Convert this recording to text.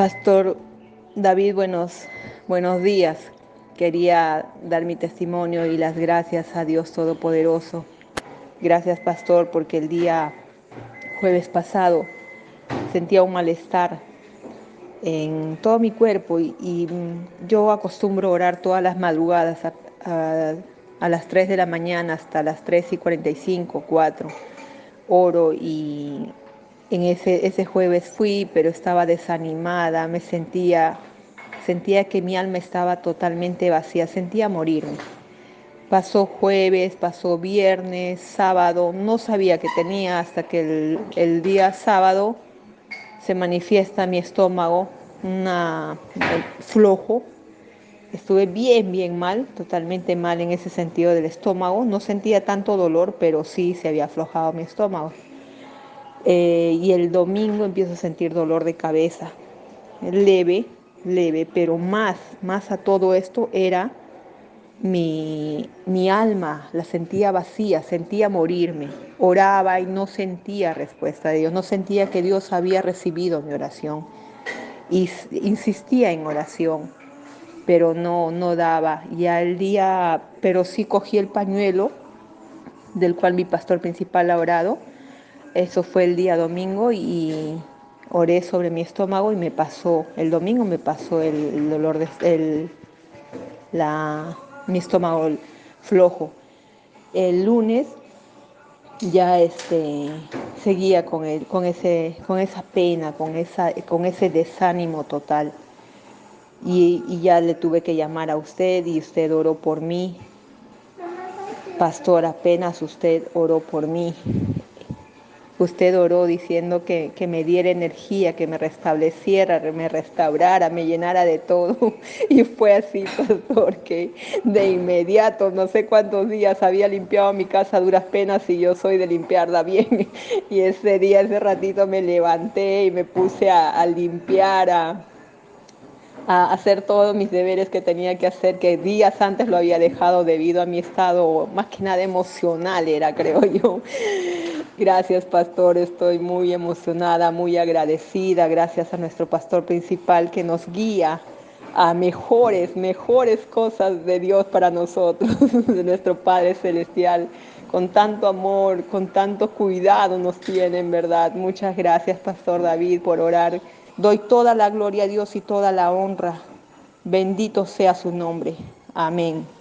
Pastor David, buenos, buenos días. Quería dar mi testimonio y las gracias a Dios Todopoderoso. Gracias, Pastor, porque el día jueves pasado sentía un malestar en todo mi cuerpo y, yo acostumbro orar todas las madrugadas a, a, las 3 de la mañana hasta las 3 y 45, 4. Oro y en ese, ese jueves fui, pero estaba desanimada, me sentía, sentía que mi alma estaba totalmente vacía, sentía morirme. Pasó jueves, pasó viernes, sábado, no sabía que tenía hasta que el, el día sábado se manifiesta mi estómago, una flojo. Estuve bien, bien mal, totalmente mal en ese sentido del estómago. No sentía tanto dolor, pero sí se había aflojado mi estómago. Eh, y el domingo empiezo a sentir dolor de cabeza, leve, leve, pero más, más a todo esto era mi, mi alma, la sentía vacía, sentía morirme, oraba y no sentía respuesta de Dios, no sentía que Dios había recibido mi oración. Y insistía en oración, pero no, no daba. Y al día, pero sí cogí el pañuelo del cual mi pastor principal ha orado eso fue el día domingo y oré sobre mi estómago y me pasó, el domingo me pasó el, dolor de el, la, mi estómago flojo. El lunes ya este, seguía con, el, con, ese, con esa pena, con, esa, con ese desánimo total. Y, y, ya le tuve que llamar a usted y usted oró por mí. Pastor, apenas usted oró por mí. Usted oró diciendo que, me diera energía, que me restableciera, me restaurara, me llenara de todo. Y fue así, porque de inmediato, no sé cuántos días, había limpiado mi casa a duras penas y yo soy de limpiarla bien. Y ese día, ese ratito me levanté y me puse a, a limpiar, a, a hacer todos mis deberes que tenía que hacer, que días antes lo había dejado debido a mi estado más que nada emocional, era creo yo. Gracias, pastor. Estoy muy emocionada, muy agradecida. Gracias a nuestro pastor principal que nos guía a mejores, mejores cosas de Dios para nosotros, de nuestro Padre Celestial. Con tanto amor, con tanto cuidado nos tiene, en verdad. Muchas gracias, Pastor David, por orar. Doy toda la gloria a Dios y toda la honra. Bendito sea su nombre. Amén.